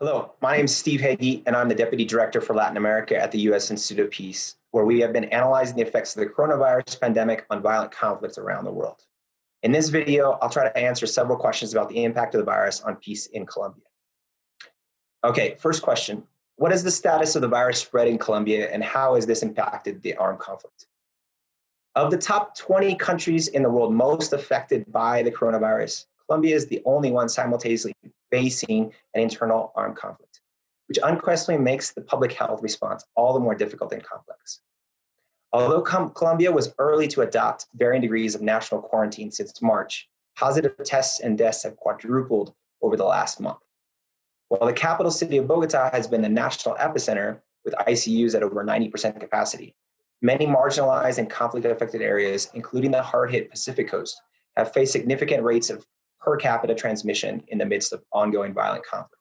Hello, my name is Steve Hege, and I'm the Deputy Director for Latin America at the U.S. Institute of Peace, where we have been analyzing the effects of the coronavirus pandemic on violent conflicts around the world. In this video, I'll try to answer several questions about the impact of the virus on peace in Colombia. Okay, first question. What is the status of the virus spread in Colombia, and how has this impacted the armed conflict? Of the top 20 countries in the world most affected by the coronavirus, Colombia is the only one simultaneously facing an internal armed conflict, which unquestionably makes the public health response all the more difficult and complex. Although Colombia was early to adopt varying degrees of national quarantine since March, positive tests and deaths have quadrupled over the last month. While the capital city of Bogota has been the national epicenter with ICUs at over 90% capacity, many marginalized and conflict affected areas, including the hard hit Pacific coast, have faced significant rates of per capita transmission in the midst of ongoing violent conflict.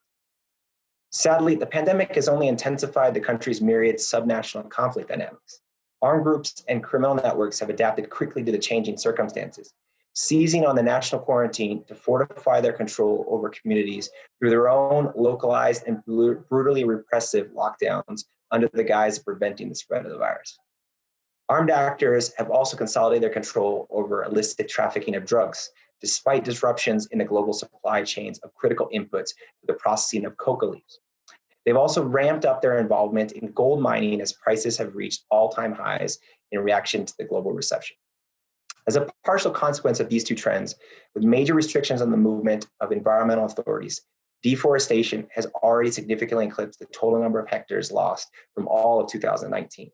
Sadly, the pandemic has only intensified the country's myriad subnational conflict dynamics. Armed groups and criminal networks have adapted quickly to the changing circumstances, seizing on the national quarantine to fortify their control over communities through their own localized and brutally repressive lockdowns under the guise of preventing the spread of the virus. Armed actors have also consolidated their control over illicit trafficking of drugs, despite disruptions in the global supply chains of critical inputs for the processing of coca leaves. They've also ramped up their involvement in gold mining as prices have reached all-time highs in reaction to the global recession. As a partial consequence of these two trends, with major restrictions on the movement of environmental authorities, deforestation has already significantly eclipsed the total number of hectares lost from all of 2019.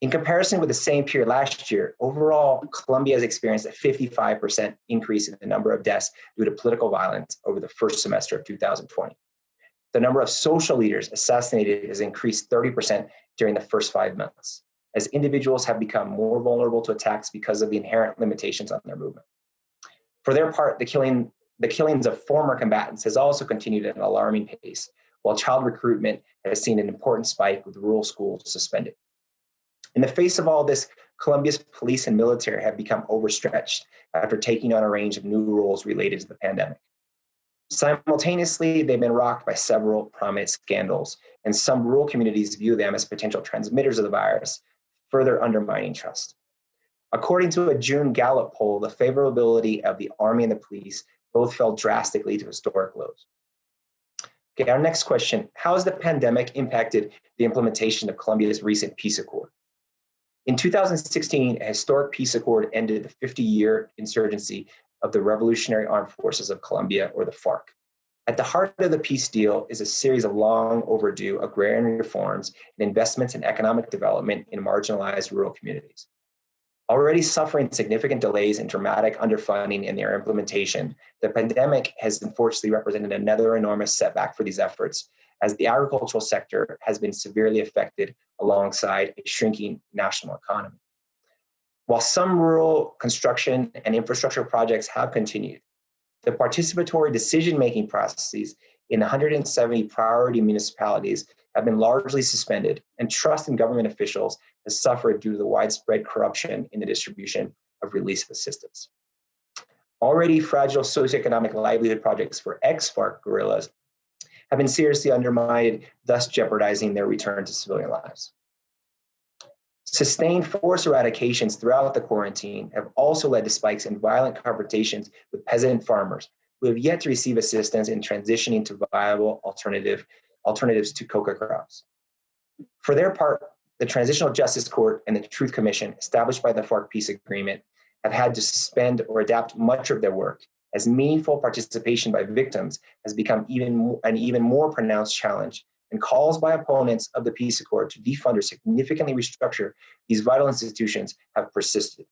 In comparison with the same period last year, overall, Colombia has experienced a 55% increase in the number of deaths due to political violence over the first semester of 2020. The number of social leaders assassinated has increased 30% during the first five months, as individuals have become more vulnerable to attacks because of the inherent limitations on their movement. For their part, the, killing, the killings of former combatants has also continued at an alarming pace, while child recruitment has seen an important spike with rural schools suspended. In the face of all this, Colombia's police and military have become overstretched after taking on a range of new roles related to the pandemic. Simultaneously, they've been rocked by several prominent scandals, and some rural communities view them as potential transmitters of the virus, further undermining trust. According to a June Gallup poll, the favorability of the army and the police both fell drastically to historic lows. Okay, our next question, how has the pandemic impacted the implementation of Colombia's recent peace accord? In 2016, a historic peace accord ended the 50-year insurgency of the Revolutionary Armed Forces of Colombia, or the FARC. At the heart of the peace deal is a series of long overdue agrarian reforms and investments in economic development in marginalized rural communities. Already suffering significant delays and dramatic underfunding in their implementation, the pandemic has unfortunately represented another enormous setback for these efforts as the agricultural sector has been severely affected alongside a shrinking national economy. While some rural construction and infrastructure projects have continued, the participatory decision-making processes in 170 priority municipalities have been largely suspended and trust in government officials has suffered due to the widespread corruption in the distribution of relief assistance. Already fragile socioeconomic livelihood projects for ex-FARC guerrillas have been seriously undermined, thus jeopardizing their return to civilian lives. Sustained force eradications throughout the quarantine have also led to spikes in violent confrontations with peasant farmers who have yet to receive assistance in transitioning to viable alternative, alternatives to coca crops. For their part, the Transitional Justice Court and the Truth Commission established by the FARC peace agreement have had to suspend or adapt much of their work as meaningful participation by victims has become even an even more pronounced challenge and calls by opponents of the peace accord to defund or significantly restructure these vital institutions have persisted.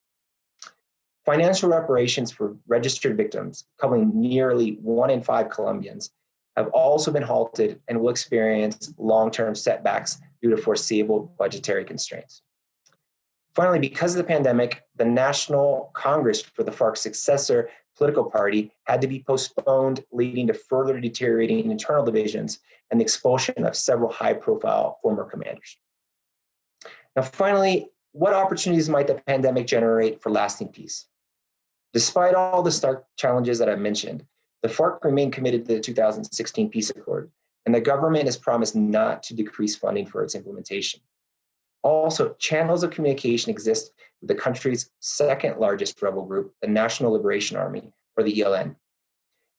Financial reparations for registered victims, covering nearly one in five Colombians, have also been halted and will experience long-term setbacks due to foreseeable budgetary constraints. Finally, because of the pandemic, the National Congress for the FARC successor political party had to be postponed, leading to further deteriorating internal divisions and the expulsion of several high profile former commanders. Now, finally, what opportunities might the pandemic generate for lasting peace? Despite all the stark challenges that I mentioned, the FARC remained committed to the 2016 peace accord and the government has promised not to decrease funding for its implementation. Also, channels of communication exist with the country's second largest rebel group, the National Liberation Army, or the ELN.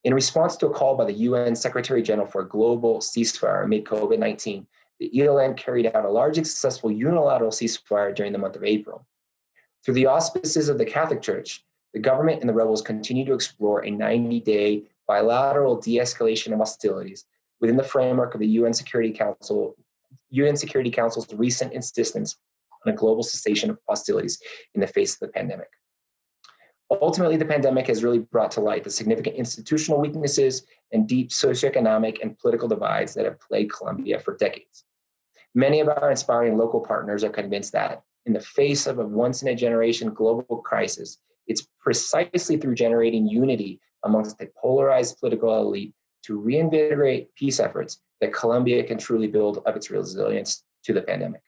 In response to a call by the UN Secretary General for a global ceasefire amid COVID 19, the ELN carried out a large and successful unilateral ceasefire during the month of April. Through the auspices of the Catholic Church, the government and the rebels continue to explore a 90 day bilateral de escalation of hostilities within the framework of the UN Security Council. UN Security Council's recent insistence on a global cessation of hostilities in the face of the pandemic. Ultimately, the pandemic has really brought to light the significant institutional weaknesses and deep socioeconomic and political divides that have plagued Colombia for decades. Many of our inspiring local partners are convinced that, in the face of a once in a generation global crisis, it's precisely through generating unity amongst the polarized political elite to reinvigorate peace efforts that Colombia can truly build up its resilience to the pandemic.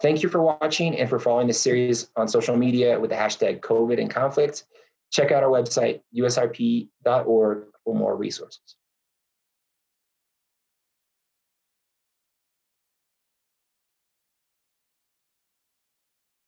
Thank you for watching and for following this series on social media with the hashtag COVID and conflict. Check out our website, usip.org, for more resources.